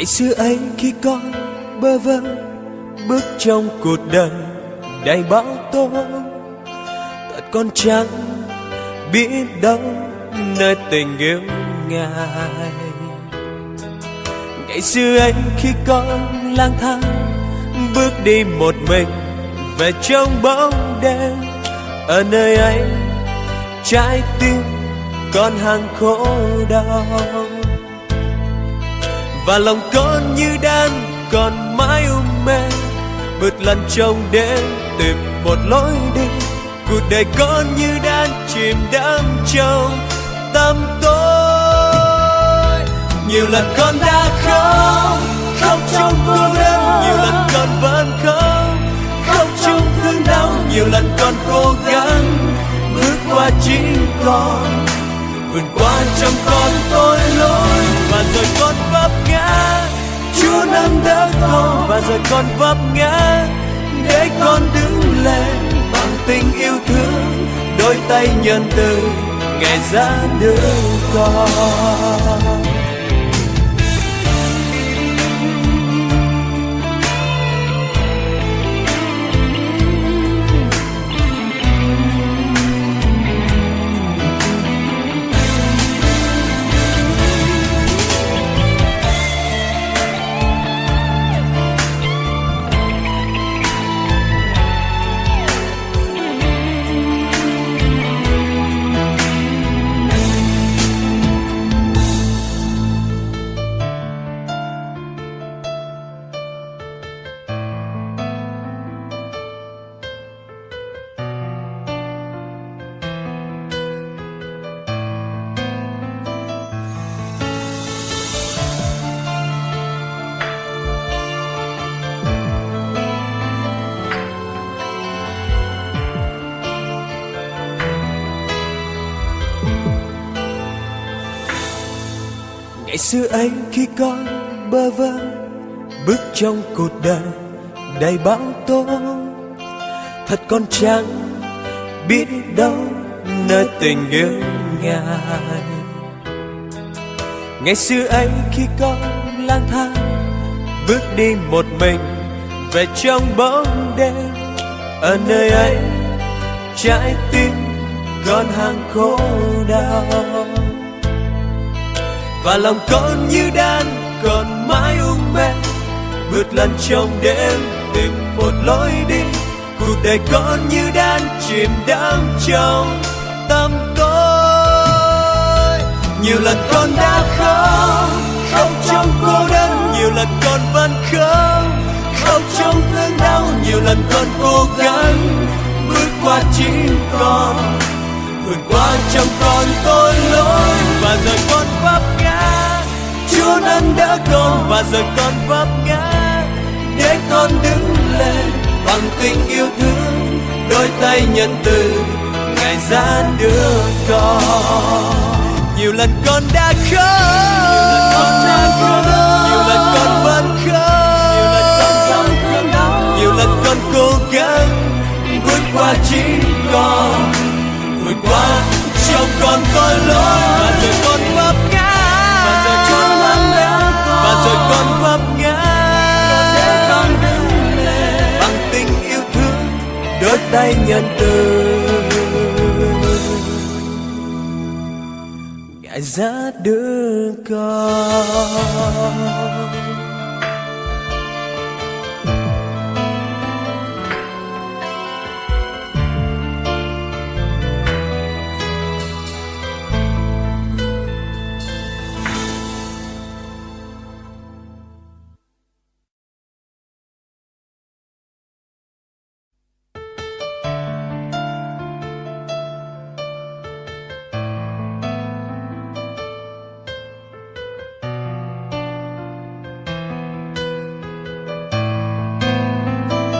ngày xưa ấy khi con bơ vơ, bước trong cuộc đời đầy bão tố thật con chẳng biết đâu nơi tình yêu ngài. Ngày xưa ấy khi con lang thang, bước đi một mình về trong bóng đêm. Ở nơi ấy trái tim con hàng khổ đau và lòng con như đang còn mãi u mê. Bứt lần trong đêm, tìm một lối đi. Cuộc đời con như đang chìm đắm trong tâm tối. Nhiều lần con đã khóc khóc trong cô đơn nhiều lần con vẫn khóc khóc trong thương đau. Nhiều lần con cố gắng bước qua chính con. Vượt qua trong con tôi lỗi và rồi con vẫn chúa nâng đỡ con và rồi con vấp ngã. Để con đứng lên bằng tình yêu thương, đôi tay nhân từ ngày ra đưa con. Ngày xưa ấy khi con bơ vơ, bước trong cuộc đời đầy bão tố. Thật con chẳng biết đâu nơi tình yêu ngài. Ngày xưa ấy khi con lang thang, bước đi một mình về trong bóng đêm. Ở nơi ấy trái tim con hàng khổ đau và lòng con như đang còn mãi ung mê vượt lần trong đêm, tìm một lối đi. Cuộc đời con như đang chìm đắm trong tâm tối. Nhiều lần con đã khóc khóc trong cô đơn. Nhiều lần con vẫn khóc khóc trong thương đau. Nhiều lần con cố gắng bước qua chính con. Vượt qua trong con tội lỗi và rồi con vấp con nâng đỡ con và rồi con vấp ngã. Để con đứng lên bằng tình yêu thương, đôi tay nhân từ ngày gian đưa con. Nhiều lần con đã khóc, nhiều lần con vẫn khóc. Nhiều lần con cố gắng vượt qua chính con, vượt qua trong con tội lỗi. Tay nhân từ. Ngài ra đưa con.